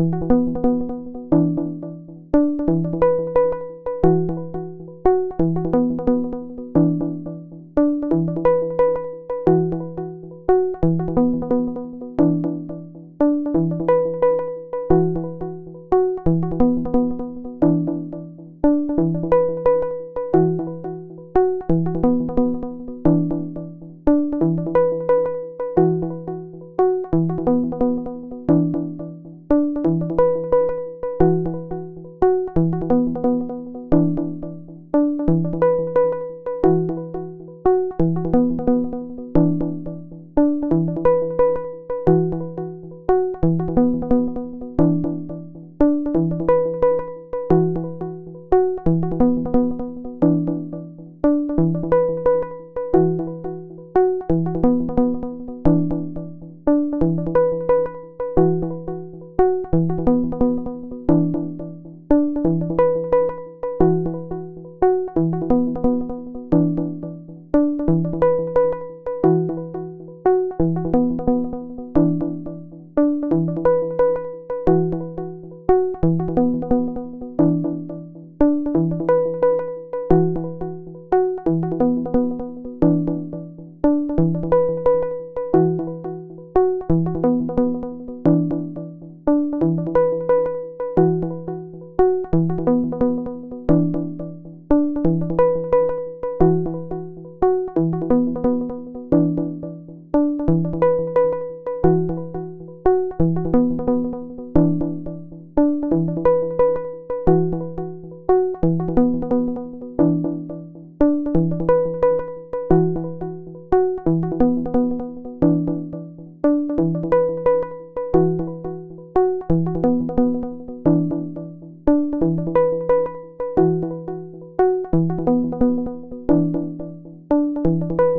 you you